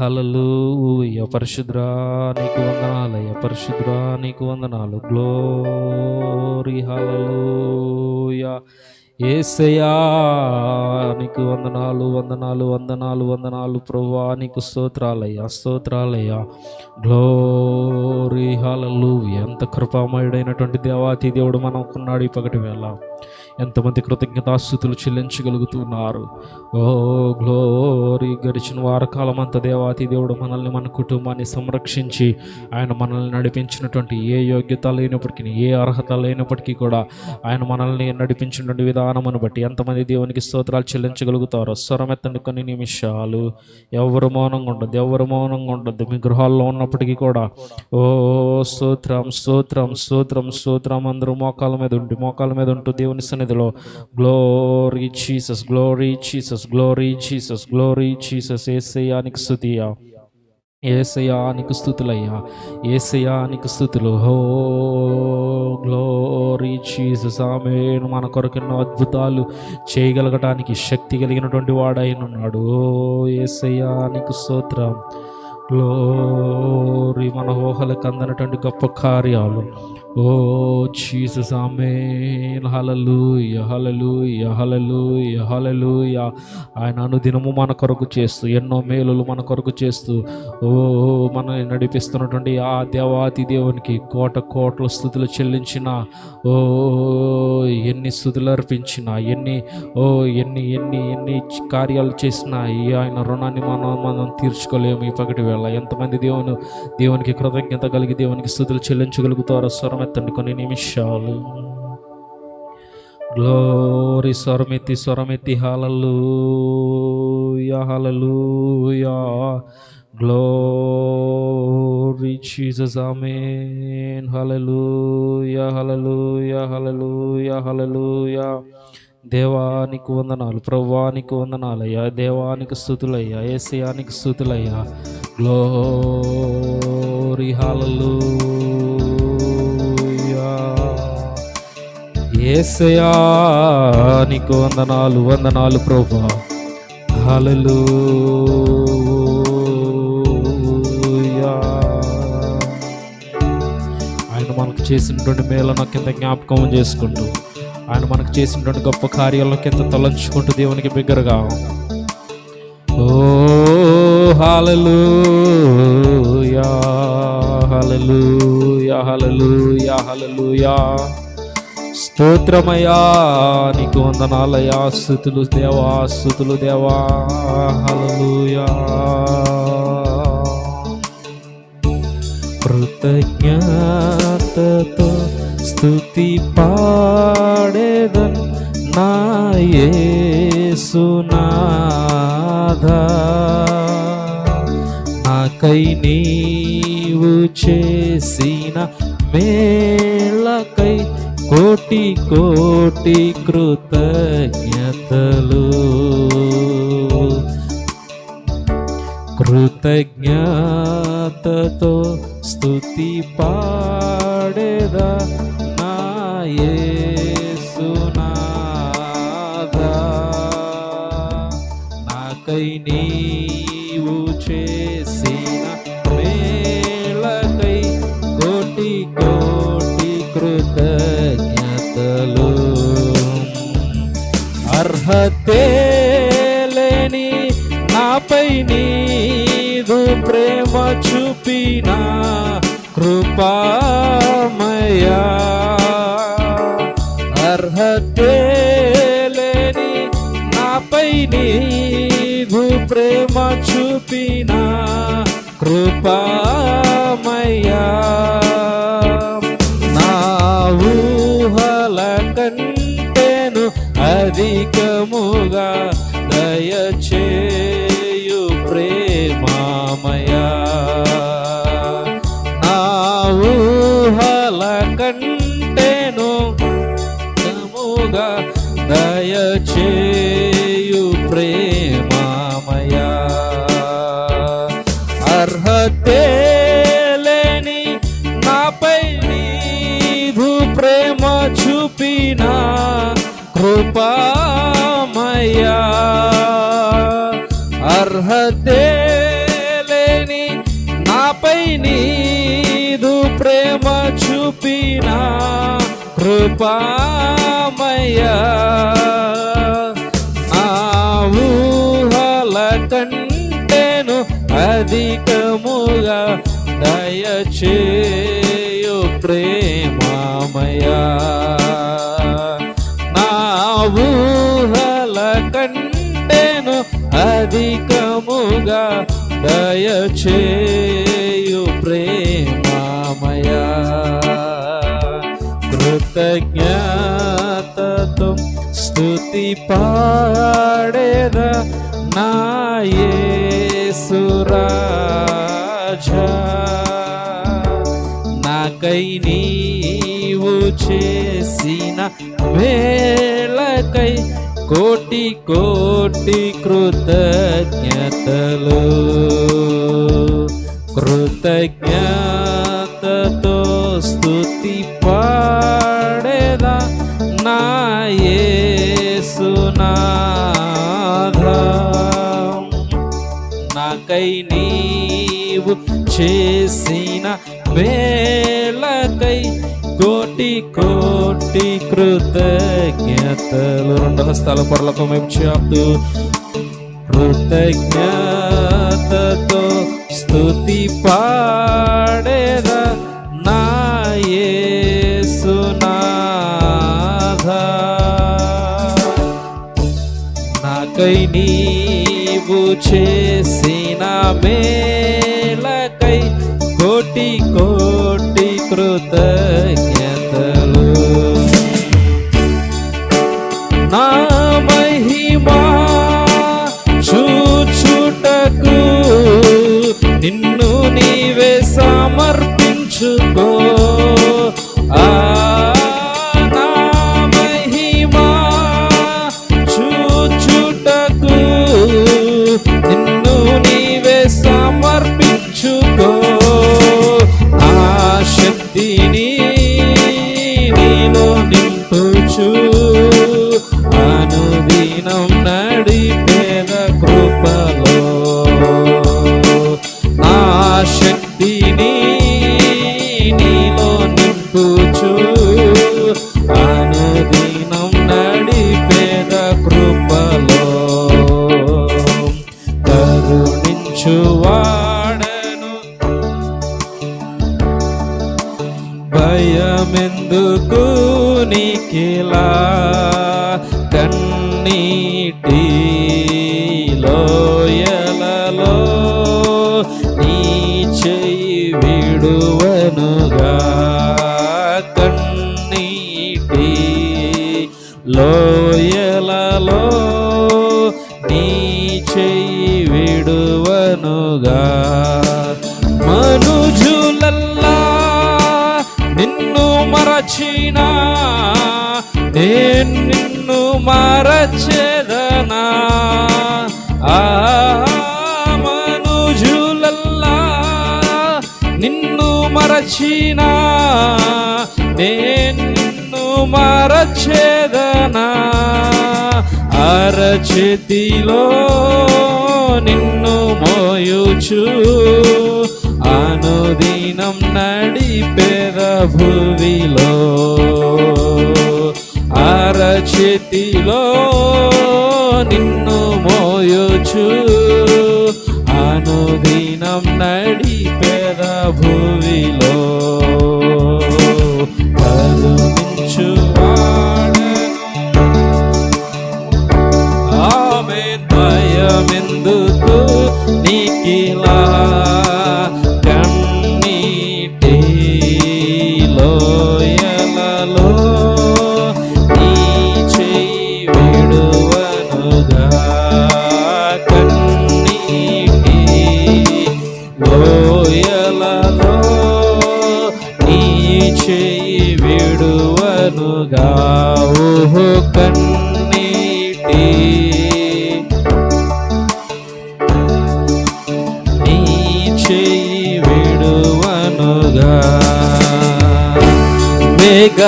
హల్లెలూయా. పరిశుద్రా నీకు వందనాలయ్య. పరిశుద్రా నీకు వందనాలు. గ్లోరీ హల్లెలూయా. ఏసయా నీకు వందనాలు వందనాలు వందనాలు వందనాలు. ప్రభువా నీకు స్తోత్రాలయ్యా స్తోత్రాలయ్యా. గ్లోరీ హలలు ఎంత కృపామయుడైనటువంటి దేవాతి దేవుడు మనకున్నాడు ఈ పగటి వేళ. ఎంతమంది కృతజ్ఞతాస్థుతులు చెల్లించగలుగుతున్నారు? Oh glory! గడిచిన వారకాలం అంత దేవాతి దేవుడు మనల్ని మన కుటుంబాన్ని సంరక్షించి ఆయన మనల్ని నడిపించినటువంటి ఏ యోగ్యత లేనప్పటికీ ఏ అర్హత లేనప్పటికీ కూడా ఆయన మనల్ని నడిపించినటువంటి విధానమును బట్టి ఎంతమంది దేవునికి స్తోత్రాలు చెల్లించగలుగుతారో స్వరమెత్తండి కొన్ని నిమిషాలు. ఎవరు మౌనంగా ఉండదు ఎవరు మౌనంగా ఉండదు మీ గృహాల్లో ఉన్నప్పటికీ కూడా ఓ స్తోత్రం స్తోత్రం స్తోత్రం స్తోత్రం అందరూ మోకాల మీద ఉండి మోకాల మీద ఉంటూ దేవుని సన్నిధిలో glory Jesus glory Jesus glory Jesus glory Jesus ఏసయానికి స్థుతియా ఏసయానికి స్థుతులయ్యా ఏసయానికి స్థుతులు హో గ్లోరీ చీసస్ ఆమె మన కొరకు ఎన్నో అద్భుతాలు చేయగలగటానికి శక్తి కలిగినటువంటి వాడైనాడు ఓ ఏసయానికి స్తోత్రం. గ్లోరీ మన ఊహలకు అందనటువంటి గొప్ప కార్యాలు. ఓ చీస ఆమేన్. హల్లెలూయా యహలలు యహలలు హల్లెలూయా. ఆయన అనుదినము మన కొరకు చేస్తూ ఎన్నో మేలులు మన కొరకు చేస్తూ ఓ మనల్ని నడిపిస్తున్నటువంటి ఆ దేవాతి దేవునికి కోట కోట్ల స్థుతులు చెల్లించిన ఓ ఎన్ని స్థుతులు అర్పించిన ఎన్ని ఓ ఎన్ని ఎన్ని ఎన్ని కార్యాలు చేసినా ఈ ఆయన రుణాన్ని మనం మనం తీర్చుకోలేము ఈ పగటి వేళ. ఎంతమంది దేవుని దేవునికి కృతజ్ఞత కలిగి దేవునికి స్థుతులు చెల్లించగలుగుతారో స్వరం ఎత్తండి కొన్ని నిమిషాలు. గ్లోరీ స్వరమెత్తి స్వరమెత్తి హల్లెలూయా హల్లెలూయా. Glory Jesus amen. హలలు హలలు హలలు హలలు దేవానికి వందనాలు ప్రవ్వానికి వందనాలయ్యా. దేవానికి స్థుతులయ్యా ఏసయానికి స్థుతులయ్యా. గ్లోరీ హల్లెలూయా. ఏసయా నీకు వందనాలు వందనాలు ప్రభా. హలలు ఆయన మనకు చేసినటువంటి మేళన కింద జ్ఞాపకం చేసుకుంటూ ఆయన మనకు చేసినటువంటి గొప్ప కార్యాలను కింద తలంచుకుంటూ దేవునికి బిగ్గరగా. ఓ హలలు యా హలలు యా స్తోత్రమయ్యా నీకు వందనాలయ్యా స్థుతులు దేవా స్థుతులు దేవా. కృతజ్ఞతతో స్థుతి పాడేదన్ నా యేసునాథా. నాకై నీవు చేసిన మేళకై కోటి కోటి కృతజ్ఞతలు కృతజ్ఞతతో స్తుతి పాడేదా లేని నాపై నీదు ప్రేమ చూపిన కృపామయా అర్హతే లేని నాపై నీదు ప్రేమ చూపిన కృపామయా అధికముగా కృపామయ్యా. నా ఊహల కంటేను అధికముగా దయచేయు ప్రేమామయ్యా. నా ఊహల కంటేను అధికముగా దయచేయు కృతజ్ఞతతో స్థుతి పాడేద నాయసురాజా నాకై నీవు చేసిన వేళకై కోటి కోటి కృతజ్ఞతలు కృతజ్ఞతతో స్థుతి పా నాకై నీవు చేసిన వేళకై కోటి కోటి కృతజ్ఞతలు. రెండు హస్తాల పొరలకు మేము చేస్తూ కృతజ్ఞతతో స్థుతి పాడేదా నాయసునాథ నాకై నీవు చే మేలకై కోటి కోటి కృతజ్ఞతలు. నా మహిమా చూచుటకు నిన్ను నీవే సమర్పించుకో. విడువనుగా మనుజులల్లా నిన్ను మరచినా నేను నిన్ను మరచెదనా? ఆ మనుజులల్లా నిన్ను మరచినా నేను నిన్ను మరచెదనా? అరచేతిలో నిన్ను మోయుచు. అనుదినం నడిపేద భువిలో అరచేతిలో నిన్ను మోయుచు. అనుదినం నడిపేద భువిలో aniquilar.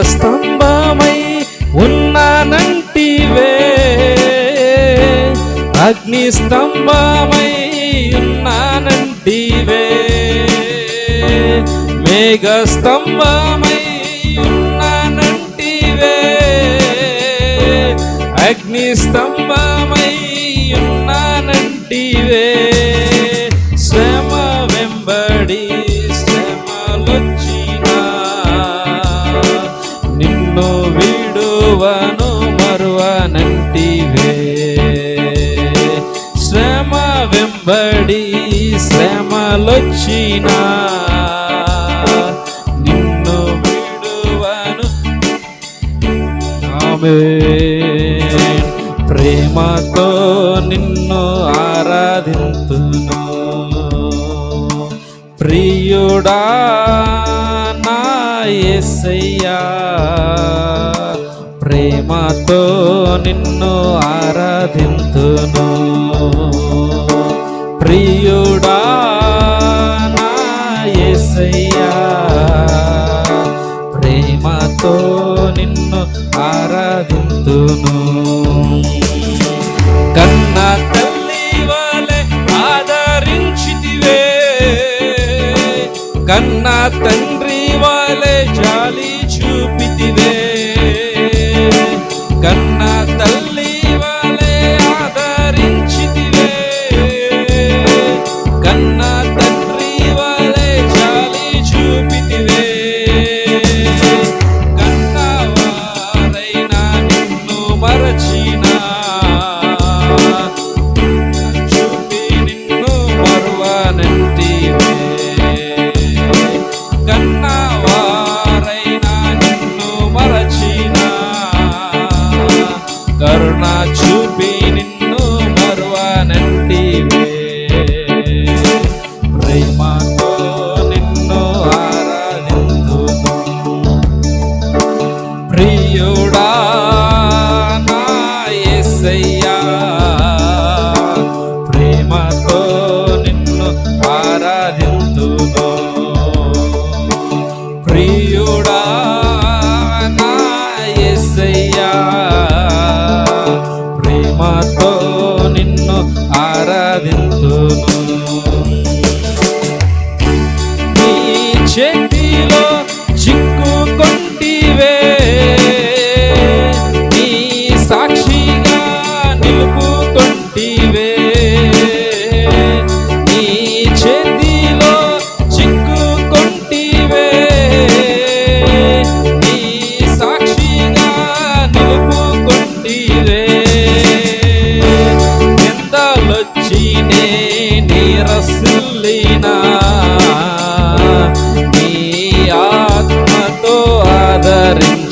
స్తంభమై ఉన్నానంటివే. అగ్ని స్తంభమై ఉన్నానంటివే. మేఘ స్తంభమై ఉన్నానంటివే. అగ్ని స్తంభమై ఉన్నానంటివే. వెంబడి శ్రమలొచ్చినా నిన్ను విడువను. ఆమె ప్రేమతో నిన్ను ఆరాధింతును. ప్రియుడా నా యేసయ్యా ప్రేమతో నిన్ను ఆరాధింతును కన్న తల్లి వలె ఆదరించితివే. కన్న తండ్రి వలె జాలి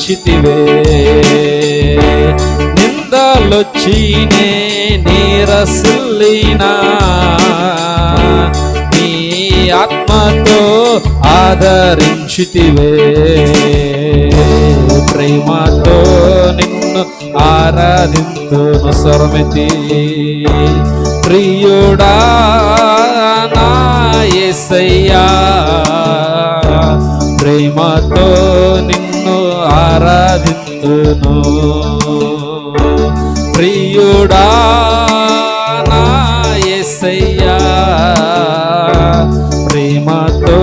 ఆదరించితివే నిందలొచ్చినే నీరసిల్లినా. నీ ఆత్మతో ఆదరించితివే. ప్రేమతో నిన్ను ఆరాధింతును స్వరమితి ప్రియుడా నా యేసయ్యా ప్రేమతో నిన్ను ఆరాధింతును ప్రియుడా నా ఎసయ్యా ప్రేమతో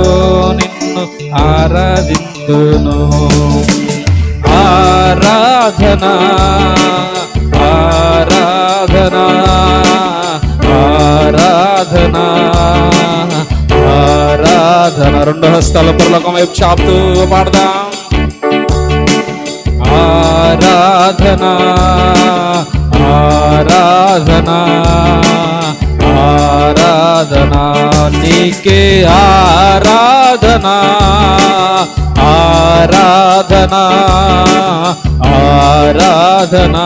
నిన్ను ఆరాధిందును ఆరాధనా ఆరాధనా ఆరాధనా ఆరాధన. రెండు హస్తాల పురలోకం వైపు చాపుతూ పాడదాం. ఆరాధనా ఆరాధనా ఆరాధనా నీకే ఆరాధనా ఆరాధనా ఆరాధనా.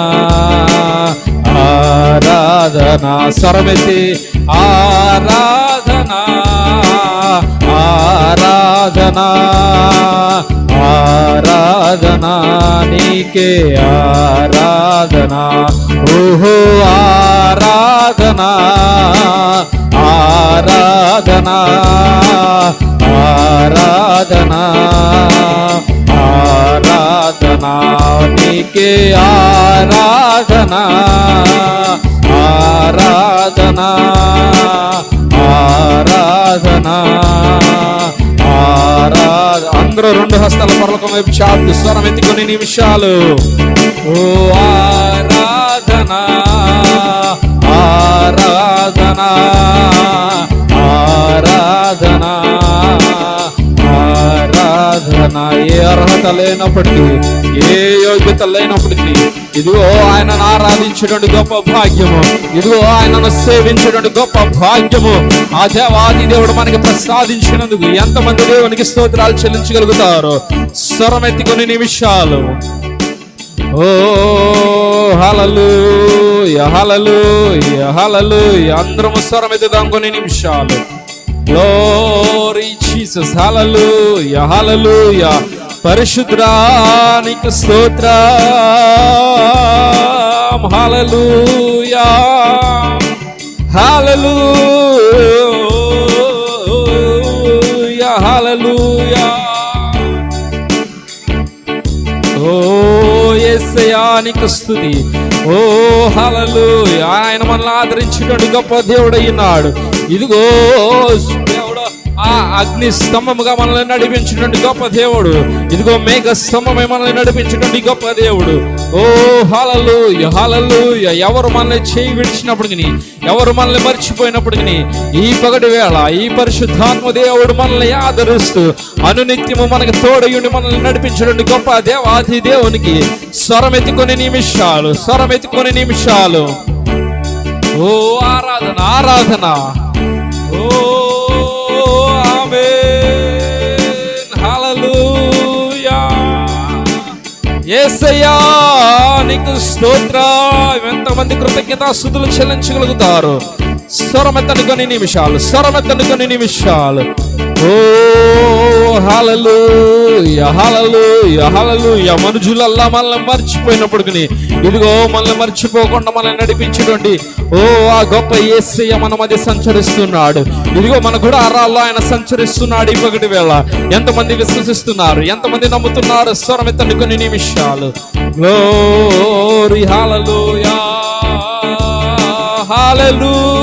ఆరాధనా స్వరమెత్తి ఆరాధనా ఆరాధనా ఆరాధనా నీకే ఆరాధనా ఓహో ఆరాధనా ఆరాధనా ఆరాధనా ఆరాధనా నీకే ఆరాధనా. ఆరాధనా. ఆరాధనా. ఆరాధ అందరూ రెండు హస్తాల పర్లకం వైపు చాపు స్వరం ఎత్తి కొన్ని నిమిషాలు ఓ ఆరాధనా. ఆరాధనా. ఆరాధనా. ఆరాధన ఏ అర్హత లేనప్పటికీ ఏ యోగ్యత లేనప్పటికీ ఇదిగో ఆయనను ఆరాధించేటువంటి గొప్ప భాగ్యము. ఇదిగో ఆయనను సేవించేటువంటి గొప్ప భాగ్యము. ఆ దేవాది దేవుడు మనకి ప్రసాదించినందుకు ఎంతమంది దేవునికి స్తోత్రాలు చెల్లించగలుగుతారు స్వరమెత్తి కొన్ని నిమిషాలు. ఓ హలలు హలలు హలలు అందరము స్వరం ఎత్తుదాం కొన్ని నిమిషాలు. గ్లోరీ జీసస్ హల్లెలూయా హల్లెలూయా పరిశుద్ధానికి స్తోత్ర హల్లెలూయా హల్లెలూయా హల్లెలూయా ఓ యేసయానికి స్తుతి. Oh, ఓ హలలు ఆయన మనల్ని ఆదరించినట్టు గొప్ప దేవుడు అయినాడు ఇదిగో దేవుడు ఆ అగ్ని స్తంభముగా మనల్ని నడిపించినటువంటి గొప్ప దేవుడు. ఇదిగో మేఘ స్తంభమే మనల్ని నడిపించినటువంటి గొప్ప దేవుడు. ఓ హాలల్లు హలలు ఎవరు మనల్ని చేయి విడిచినప్పటికి ఎవరు మనల్ని మర్చిపోయినప్పటికి ఈ పగటి వేళ ఈ పరిశుద్ధాత్మ దేవుడు మనల్ని ఆదరిస్తూ అనునిత్యము మనకు తోడయుండి మనల్ని నడిపించినటువంటి గొప్ప దేవాది దేవునికి స్వరం ఎత్తుకొని నిమిషాలు స్వరం ఎత్తుకొని నిమిషాలు. ఓ ఆరాధన ఆరాధన. ఓ నీకు స్తోత్ర ఎంతమంది కృతజ్ఞత స్థుతులు చెల్లించగలుగుతారు స్వరమెత్తనుకొని నిమిషాలు స్వరమెత్తనుకొని నిమిషాలు. ఓ మనుషులల్లా మనల్ని మర్చిపోయినప్పుడు ఇదిగో మనల్ని మర్చిపోకుండా మనల్ని నడిపించేటువంటి ఓ ఆ గొప్ప ఏసయ్య మన మధ్య సంచరిస్తున్నాడు. ఇదిగో మన కూడా అరాల్లో ఆయన సంచరిస్తున్నాడు ఇవ్వగటి వేళ. ఎంతమంది విశ్వసిస్తున్నారు? ఎంతమంది నమ్ముతున్నారు? స్వరం ఎత్తండి కొన్ని నిమిషాలు. గ్లోరీ హల్లెలూయా హల్లెలూయా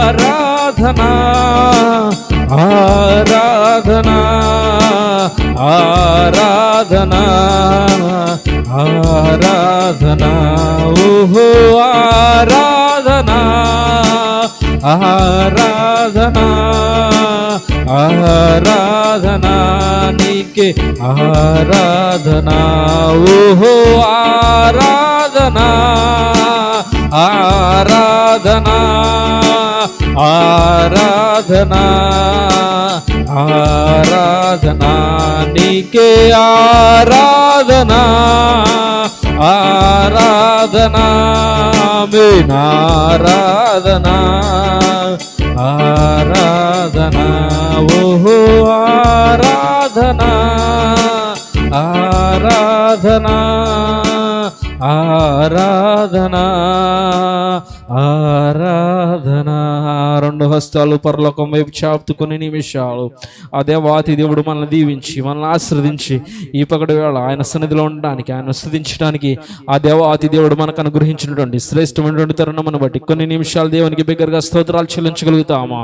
ఆరాధనా ఆరాధనా ఆరాధనా ఆరాధనా. ఓహో ఆరాధనా ఆరాధనా ఆరాధనా. నీకే ఆరాధనా. ఓహో ఆరాధనా ఆరాధనా. ఆరాధన ఆరాధన నీకే ఆరాధన ఆరాధన ఆరాధన ఆరాధన ఓహో ఆరాధన ఆరాధన ఆరాధన ఆరాధన రెండు హస్తాలు పరలోకం వైపు చాపుతుకొని నిమిషాలు. ఆ దేవాతి దేవుడు మనల్ని దీవించి మనల్ని ఆశ్రదించి ఈ పగటి వేళ ఆయన సన్నిధిలో ఉండడానికి ఆయన స్థుతించడానికి ఆ దేవాతి దేవుడు మనకు అనుగ్రహించినటువంటి శ్రేష్టమైనటువంటి తరుణమును బట్టి కొన్ని నిమిషాలు దేవునికి బిగ్గరగా స్తోత్రాలు చెల్లించగలుగుతామా?